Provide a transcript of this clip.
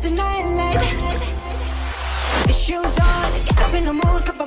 the night light. Shoes on, get up in the mood,